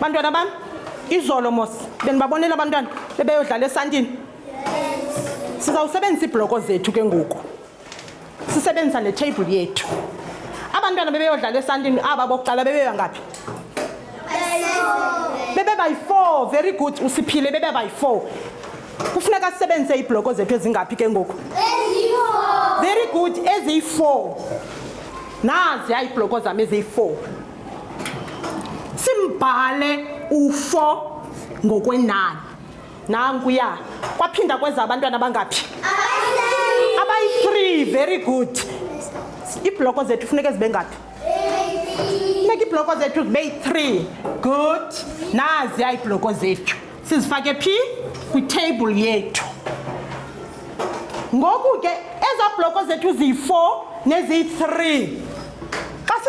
bantwana bam izolo mos. Benibabonela abantwana bebeyodlala esantini sizawusebenzisa iibhloko zethu ke ngoku. Sisebenzisa netable yethu. Abantwana bebeyodlala esantini aba bokuqala bebeya ngaphi? Bebe bayi-four very good. Usiphile bebe bayi-four kufuneka sisebenzise iibhloko zethu ezingaphi ke ngoku? Very good eziyi-four. Naziya iibhloko zam eziyi-four. Simbhale u4 ngokwenani. Nankuya kwaphinda kweza abantwana abangaphi abayi-three very good. Iibhloko zethu funeka zibe ngaphi? Funeka iibhloko zethu zibe yi-three. Good. Naziya iibhloko zethu. Sizifake phi? Kwiteyibhuli yethu. Ngoku ke ezaa bhloko zethu ziyi-four neziyi-three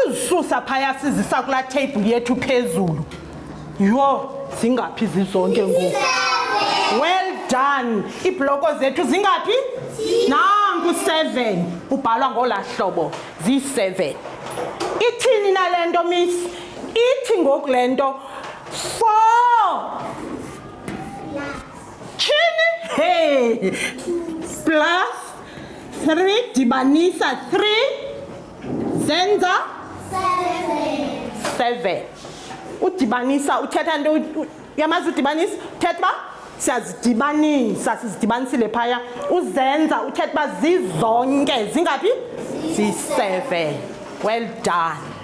sizisusa phaya sizisa kulaa teyibhuli yethu phezulu. Yho zingaphi zizonke ngoku? Well done. Iibloko zethu zingaphi? Nanku seven. Ubhalwa ngolaa hlobo ziyi-seven ithini na le nto miss? Ithi ngoku le nto four. Tyhini? Hey. Plus three dibanisa three. Zenza seven udibanisa uthetha nto u- uyamazi udibanisa uthetha uba siyazidibanisa sizidibanisile phaya. Uzenza uthetha uba zizonke zingaphi? Ziyi-seven well done.